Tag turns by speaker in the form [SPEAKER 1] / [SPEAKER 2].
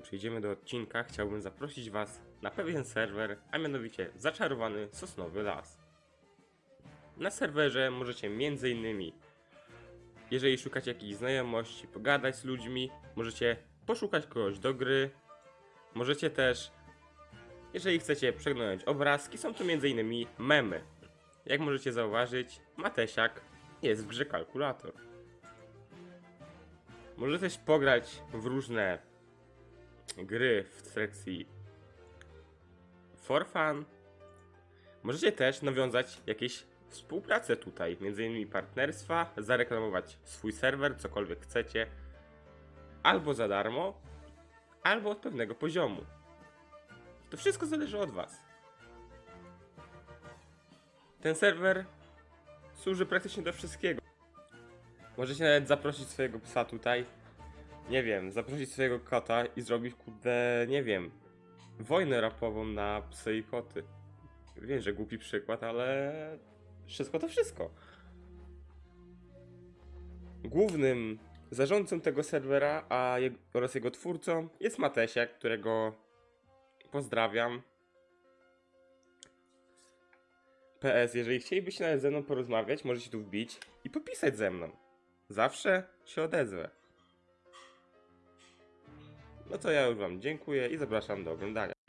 [SPEAKER 1] przejdziemy do odcinka, chciałbym zaprosić Was na pewien serwer, a mianowicie Zaczarowany Sosnowy Las. Na serwerze możecie m.in. jeżeli szukacie jakichś znajomości, pogadać z ludźmi, możecie poszukać kogoś do gry, możecie też, jeżeli chcecie przeglądać obrazki, są to m.in. memy. Jak możecie zauważyć, Matesiak jest w grze kalkulator. Możecie też pograć w różne gry w sekcji for fun. Możecie też nawiązać jakieś współpracę tutaj, między innymi partnerstwa, zareklamować swój serwer, cokolwiek chcecie, albo za darmo, albo od pewnego poziomu. To wszystko zależy od Was. Ten serwer służy praktycznie do wszystkiego. Możecie nawet zaprosić swojego psa tutaj. Nie wiem, zaprosić swojego kota i zrobić, kurde, nie wiem, wojnę rapową na psy i koty. Wiem, że głupi przykład, ale wszystko to wszystko. Głównym zarządcą tego serwera a je, oraz jego twórcą jest Matesiak, którego pozdrawiam. PS, jeżeli chcielibyście nawet ze mną porozmawiać, możecie tu wbić i popisać ze mną. Zawsze się odezwę. No to ja już wam dziękuję i zapraszam do oglądania.